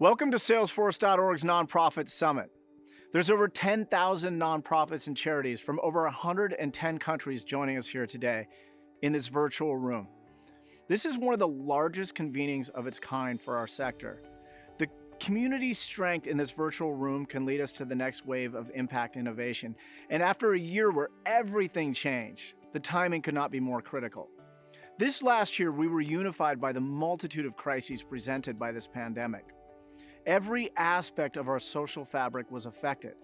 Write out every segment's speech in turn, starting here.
Welcome to Salesforce.org's Nonprofit Summit. There's over 10,000 nonprofits and charities from over 110 countries joining us here today in this virtual room. This is one of the largest convenings of its kind for our sector. The community strength in this virtual room can lead us to the next wave of impact innovation. And after a year where everything changed, the timing could not be more critical. This last year, we were unified by the multitude of crises presented by this pandemic. Every aspect of our social fabric was affected.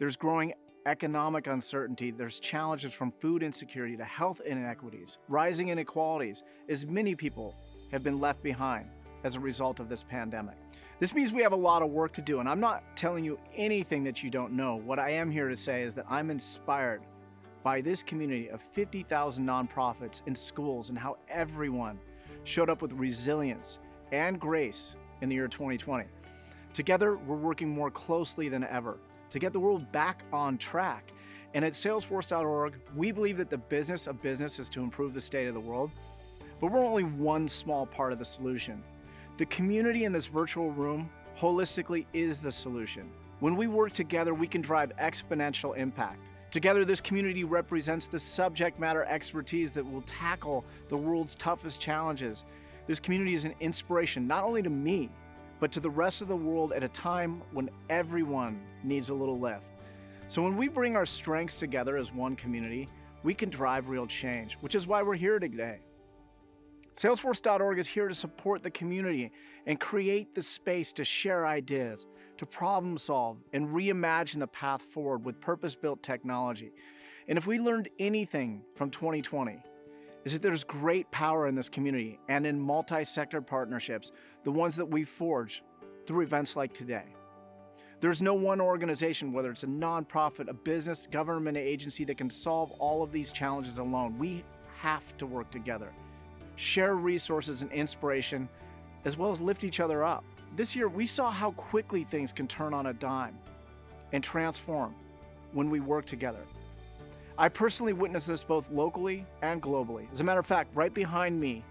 There's growing economic uncertainty, there's challenges from food insecurity to health inequities, rising inequalities, as many people have been left behind as a result of this pandemic. This means we have a lot of work to do, and I'm not telling you anything that you don't know. What I am here to say is that I'm inspired by this community of 50,000 nonprofits and schools and how everyone showed up with resilience and grace in the year 2020. Together, we're working more closely than ever to get the world back on track. And at Salesforce.org, we believe that the business of business is to improve the state of the world, but we're only one small part of the solution. The community in this virtual room holistically is the solution. When we work together, we can drive exponential impact. Together, this community represents the subject matter expertise that will tackle the world's toughest challenges. This community is an inspiration not only to me, but to the rest of the world at a time when everyone needs a little lift. So when we bring our strengths together as one community, we can drive real change, which is why we're here today. Salesforce.org is here to support the community and create the space to share ideas, to problem solve, and reimagine the path forward with purpose-built technology. And if we learned anything from 2020, is that there's great power in this community and in multi-sector partnerships, the ones that we forge through events like today. There's no one organization, whether it's a nonprofit, a business, government agency that can solve all of these challenges alone. We have to work together share resources and inspiration, as well as lift each other up. This year, we saw how quickly things can turn on a dime and transform when we work together. I personally witnessed this both locally and globally. As a matter of fact, right behind me,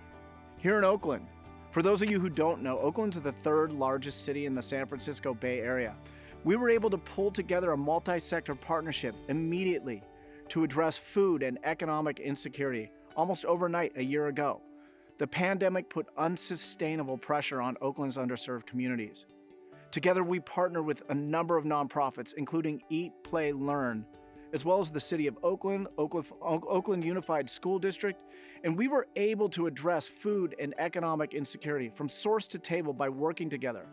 here in Oakland, for those of you who don't know, Oakland's the third largest city in the San Francisco Bay Area. We were able to pull together a multi-sector partnership immediately to address food and economic insecurity almost overnight a year ago. The pandemic put unsustainable pressure on Oakland's underserved communities. Together, we partner with a number of nonprofits, including Eat, Play, Learn, as well as the City of Oakland, Oakland, Unified School District, and we were able to address food and economic insecurity from source to table by working together,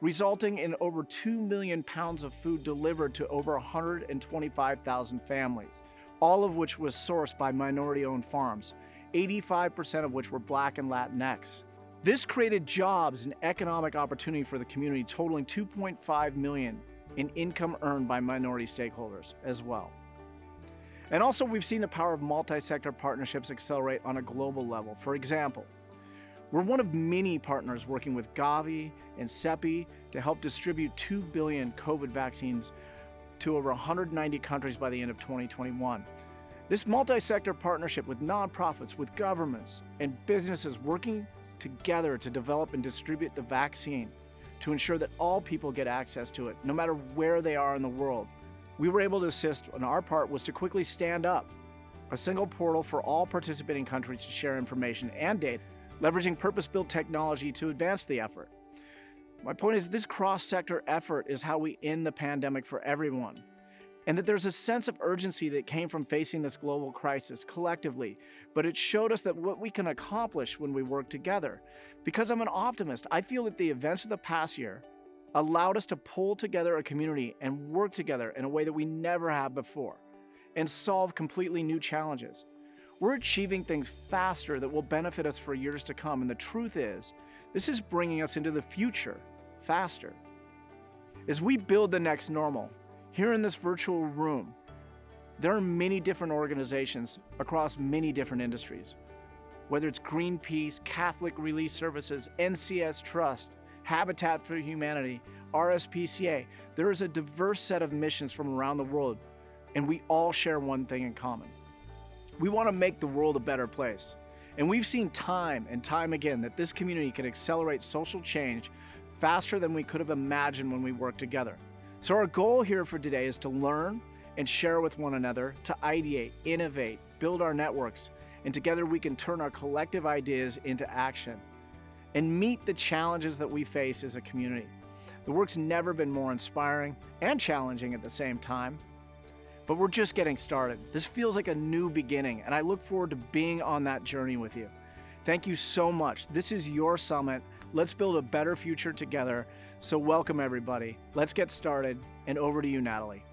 resulting in over 2 million pounds of food delivered to over 125,000 families, all of which was sourced by minority-owned farms, 85% of which were Black and Latinx. This created jobs and economic opportunity for the community totaling 2.5 million in income earned by minority stakeholders as well. And also we've seen the power of multi-sector partnerships accelerate on a global level. For example, we're one of many partners working with Gavi and CEPI to help distribute 2 billion COVID vaccines to over 190 countries by the end of 2021. This multi-sector partnership with nonprofits, with governments, and businesses working together to develop and distribute the vaccine to ensure that all people get access to it, no matter where they are in the world. We were able to assist, and our part was to quickly stand up a single portal for all participating countries to share information and data, leveraging purpose-built technology to advance the effort. My point is this cross-sector effort is how we end the pandemic for everyone and that there's a sense of urgency that came from facing this global crisis collectively, but it showed us that what we can accomplish when we work together. Because I'm an optimist, I feel that the events of the past year allowed us to pull together a community and work together in a way that we never have before and solve completely new challenges. We're achieving things faster that will benefit us for years to come, and the truth is, this is bringing us into the future faster. As we build the next normal, here in this virtual room, there are many different organizations across many different industries. Whether it's Greenpeace, Catholic Relief Services, NCS Trust, Habitat for Humanity, RSPCA, there is a diverse set of missions from around the world, and we all share one thing in common. We want to make the world a better place. And we've seen time and time again that this community can accelerate social change faster than we could have imagined when we worked together. So, our goal here for today is to learn and share with one another, to ideate, innovate, build our networks, and together we can turn our collective ideas into action and meet the challenges that we face as a community. The work's never been more inspiring and challenging at the same time. But we're just getting started. This feels like a new beginning, and I look forward to being on that journey with you. Thank you so much. This is your summit. Let's build a better future together. So, welcome everybody. Let's get started, and over to you, Natalie.